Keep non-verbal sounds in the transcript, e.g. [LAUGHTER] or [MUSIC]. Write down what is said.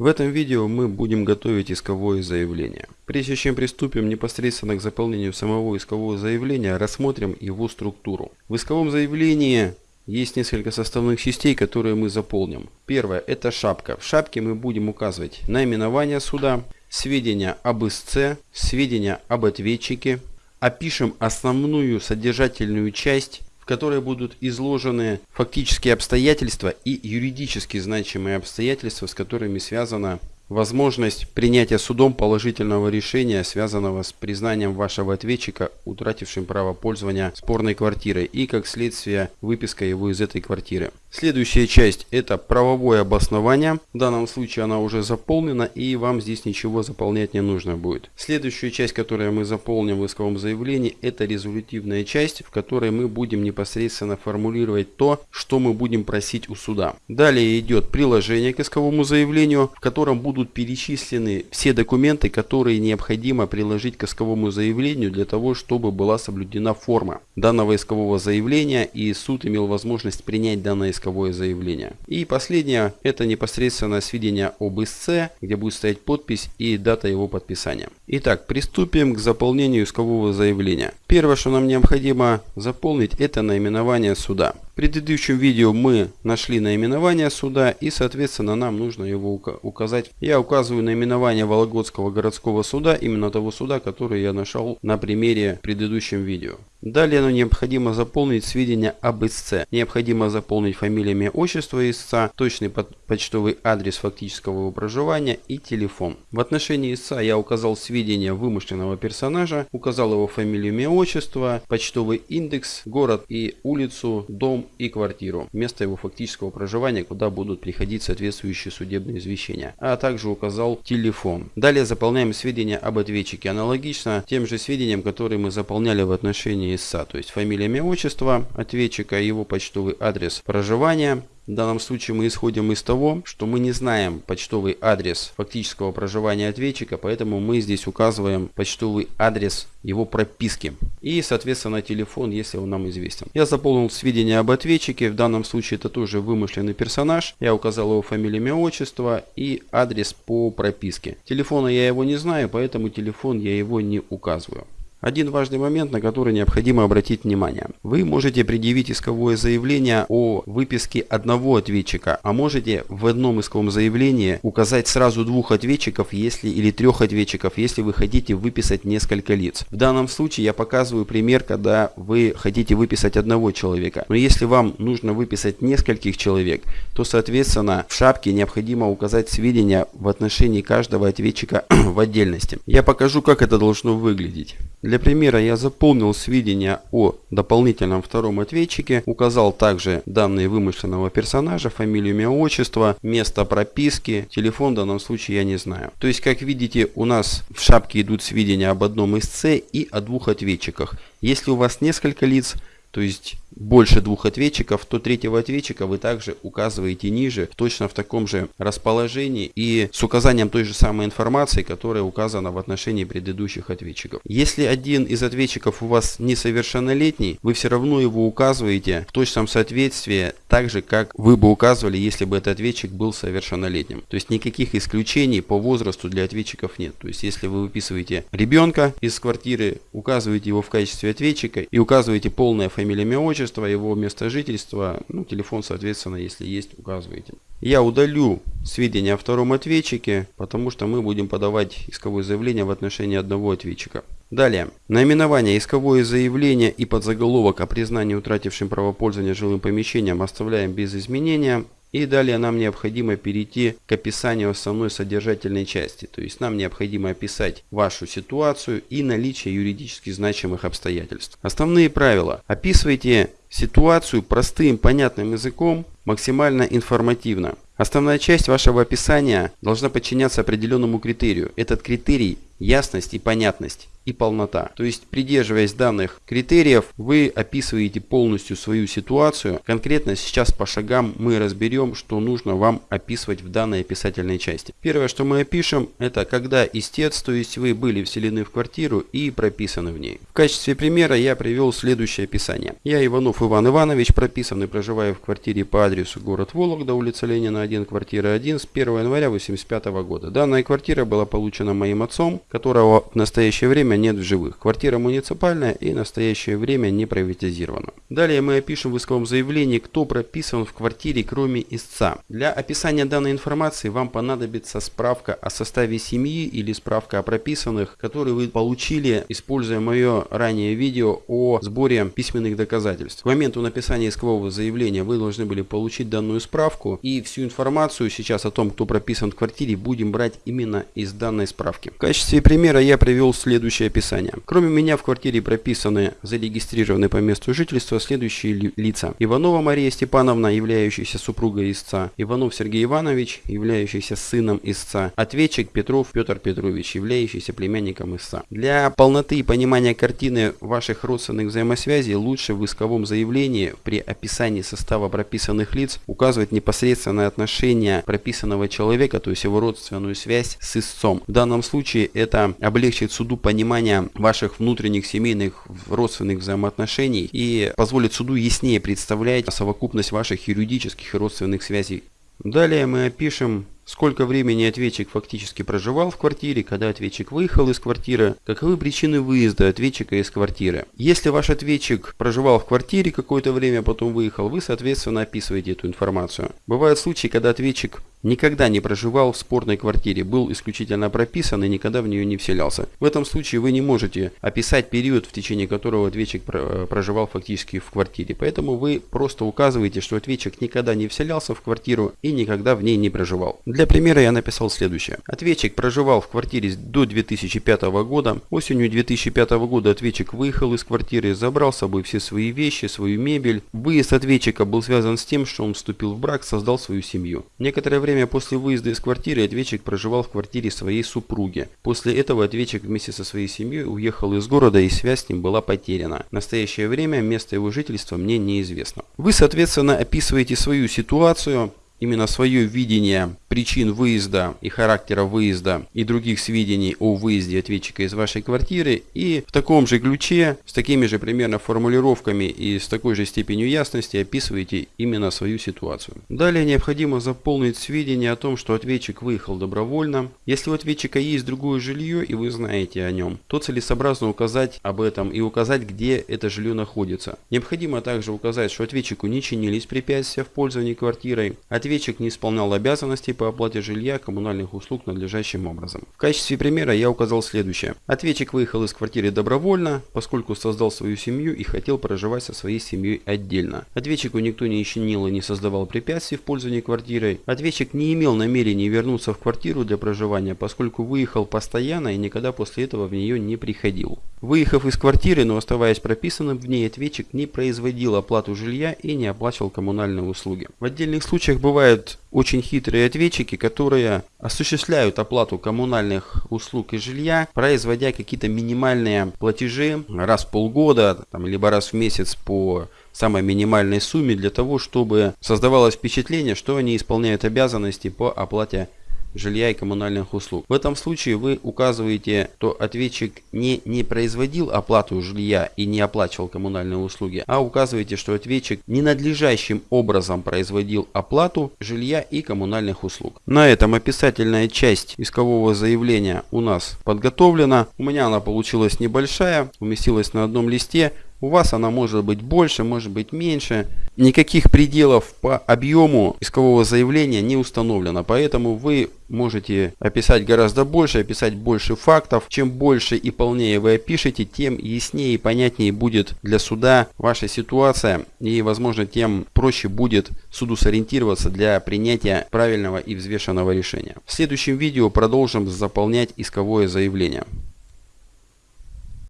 В этом видео мы будем готовить исковое заявление. Прежде чем приступим непосредственно к заполнению самого искового заявления, рассмотрим его структуру. В исковом заявлении есть несколько составных частей, которые мы заполним. Первое – это шапка. В шапке мы будем указывать наименование суда, сведения об истце, сведения об ответчике. Опишем основную содержательную часть которой будут изложены фактические обстоятельства и юридически значимые обстоятельства, с которыми связана возможность принятия судом положительного решения, связанного с признанием вашего ответчика, утратившим право пользования спорной квартирой и, как следствие, выписка его из этой квартиры. Следующая часть это правовое обоснование. В данном случае она уже заполнена и вам здесь ничего заполнять не нужно будет. Следующая часть, которую мы заполним в исковом заявлении, это резолютивная часть, в которой мы будем непосредственно формулировать то, что мы будем просить у суда. Далее идет приложение к исковому заявлению, в котором будут перечислены все документы, которые необходимо приложить к исковому заявлению для того, чтобы была соблюдена форма данного искового заявления и суд имел возможность принять данное заявление. И последнее, это непосредственно сведения об истце, где будет стоять подпись и дата его подписания. Итак, приступим к заполнению искового заявления. Первое, что нам необходимо заполнить, это наименование суда. Предыдущем видео мы нашли наименование суда и, соответственно, нам нужно его указать. Я указываю наименование Вологодского городского суда, именно того суда, который я нашел на примере в предыдущем видео. Далее нам необходимо заполнить сведения об истце. Необходимо заполнить фамилия, имя, отчество истца, точный почтовый адрес фактического его проживания и телефон. В отношении истца я указал сведения вымышленного персонажа, указал его фамилию, имя, отчество, почтовый индекс, город и улицу, дом и квартиру, место его фактического проживания, куда будут приходить соответствующие судебные извещения, а также указал телефон. Далее заполняем сведения об ответчике, аналогично тем же сведениям, которые мы заполняли в отношении ИСА, то есть фамилия, имя, отчество ответчика, его почтовый адрес проживания. В данном случае мы исходим из того, что мы не знаем почтовый адрес фактического проживания ответчика, поэтому мы здесь указываем почтовый адрес его прописки и, соответственно, телефон, если он нам известен. Я заполнил сведения об ответчике, в данном случае это тоже вымышленный персонаж. Я указал его фамилию, имя, отчество и адрес по прописке. Телефона я его не знаю, поэтому телефон я его не указываю. Один важный момент, на который необходимо обратить внимание. Вы можете предъявить исковое заявление о выписке одного ответчика, а можете в одном исковом заявлении указать сразу двух ответчиков если, или трех ответчиков, если вы хотите выписать несколько лиц. В данном случае я показываю пример, когда вы хотите выписать одного человека. Но если вам нужно выписать нескольких человек, то соответственно в шапке необходимо указать сведения в отношении каждого ответчика [CLEARS THROAT] в отдельности. Я покажу, как это должно выглядеть. Для примера я заполнил сведения о дополнительном втором ответчике, указал также данные вымышленного персонажа, фамилию, имя, отчество, место прописки, телефон в данном случае я не знаю. То есть, как видите, у нас в шапке идут сведения об одном С и о двух ответчиках. Если у вас несколько лиц, то есть больше двух ответчиков, то третьего ответчика вы также указываете ниже, точно в таком же расположении и с указанием той же самой информации, которая указана в отношении предыдущих ответчиков. Если один из ответчиков у вас несовершеннолетний, вы все равно его указываете в точном соответствии, так же как вы бы указывали, если бы этот ответчик был совершеннолетним. То есть никаких исключений по возрасту для ответчиков нет. То есть если вы выписываете ребенка из квартиры, указываете его в качестве ответчика и указываете полное фамилия, имя, отчество, его место жительства, ну, телефон, соответственно, если есть, указываете. Я удалю сведения о втором ответчике, потому что мы будем подавать исковое заявление в отношении одного ответчика. Далее. Наименование исковое заявление и подзаголовок о признании утратившим право пользования жилым помещением оставляем без изменения. И далее нам необходимо перейти к описанию основной содержательной части. То есть нам необходимо описать вашу ситуацию и наличие юридически значимых обстоятельств. Основные правила. Описывайте ситуацию простым понятным языком, максимально информативно. Основная часть вашего описания должна подчиняться определенному критерию. Этот критерий ясность и понятность и полнота. То есть, придерживаясь данных критериев, вы описываете полностью свою ситуацию. Конкретно сейчас по шагам мы разберем, что нужно вам описывать в данной описательной части. Первое, что мы опишем, это когда истец, то есть вы были вселены в квартиру и прописаны в ней. В качестве примера я привел следующее описание. Я Иванов Иван Иванович, прописан и проживаю в квартире по адресу город Вологда, улица Ленина 1, квартира 1 с 1 января 1985 года. Данная квартира была получена моим отцом, которого в настоящее время нет в живых. Квартира муниципальная и в настоящее время не приватизирована. Далее мы опишем в исковом заявлении, кто прописан в квартире, кроме истца. Для описания данной информации вам понадобится справка о составе семьи или справка о прописанных, которые вы получили, используя мое ранее видео о сборе письменных доказательств. К моменту написания искового заявления вы должны были получить данную справку и всю информацию сейчас о том, кто прописан в квартире, будем брать именно из данной справки. В качестве примера я привел следующее описание. Кроме меня в квартире прописаны, зарегистрированы по месту жительства следующие лица. Иванова Мария Степановна, являющаяся супругой истца. Иванов Сергей Иванович, являющийся сыном истца. Ответчик Петров Петр Петрович, являющийся племянником истца. Для полноты и понимания картины ваших родственных взаимосвязей лучше в исковом заявлении при описании состава прописанных лиц указывать непосредственное отношение прописанного человека, то есть его родственную связь с истцом. В данном случае это облегчит суду понимание ваших внутренних семейных родственных взаимоотношений и позволит суду яснее представлять совокупность ваших юридических и родственных связей. Далее мы опишем сколько времени ответчик фактически проживал в квартире, когда ответчик выехал из квартиры, каковы причины выезда ответчика из квартиры. Если ваш ответчик проживал в квартире какое-то время, потом выехал, вы, соответственно, описываете эту информацию. Бывают случаи, когда ответчик никогда не проживал в спорной квартире, был исключительно прописан и никогда в нее не вселялся. В этом случае вы не можете описать период, в течение которого ответчик э, проживал фактически в квартире. Поэтому вы просто указываете, что ответчик никогда не вселялся в квартиру и никогда в ней не проживал. Для примера я написал следующее. Ответчик проживал в квартире до 2005 года. Осенью 2005 года ответчик выехал из квартиры, забрал с собой все свои вещи, свою мебель. Выезд ответчика был связан с тем, что он вступил в брак, создал свою семью. Некоторое время время после выезда из квартиры ответчик проживал в квартире своей супруги. После этого ответчик вместе со своей семьей уехал из города и связь с ним была потеряна. В настоящее время место его жительства мне неизвестно. Вы, соответственно, описываете свою ситуацию, именно свое видение причин выезда и характера выезда и других сведений о выезде ответчика из вашей квартиры и в таком же ключе, с такими же примерно формулировками и с такой же степенью ясности описываете именно свою ситуацию. Далее необходимо заполнить сведения о том, что ответчик выехал добровольно. Если у ответчика есть другое жилье и вы знаете о нем, то целесообразно указать об этом и указать, где это жилье находится. Необходимо также указать, что ответчику не чинились препятствия в пользовании квартирой, ответчик не исполнял обязанностей по оплате жилья коммунальных услуг надлежащим образом. В качестве примера я указал следующее. Ответчик выехал из квартиры добровольно, поскольку создал свою семью и хотел проживать со своей семьей отдельно. Ответчику никто не чинил и не создавал препятствий в пользовании квартирой. Ответчик не имел намерения вернуться в квартиру для проживания, поскольку выехал постоянно и никогда после этого в нее не приходил. Выехав из квартиры, но оставаясь прописанным в ней, ответчик не производил оплату жилья и не оплачивал коммунальные услуги. В отдельных случаях бывают очень хитрые ответчики, которые осуществляют оплату коммунальных услуг и жилья, производя какие-то минимальные платежи раз в полгода, там, либо раз в месяц по самой минимальной сумме для того, чтобы создавалось впечатление, что они исполняют обязанности по оплате жилья и коммунальных услуг. В этом случае вы указываете, что ответчик не, не производил оплату жилья и не оплачивал коммунальные услуги, а указываете, что ответчик ненадлежащим образом производил оплату жилья и коммунальных услуг. На этом описательная часть искового заявления у нас подготовлена. У меня она получилась небольшая, уместилась на одном листе. У вас она может быть больше, может быть меньше. Никаких пределов по объему искового заявления не установлено, поэтому вы можете описать гораздо больше, описать больше фактов. Чем больше и полнее вы опишете, тем яснее и понятнее будет для суда ваша ситуация и, возможно, тем проще будет суду сориентироваться для принятия правильного и взвешенного решения. В следующем видео продолжим заполнять исковое заявление.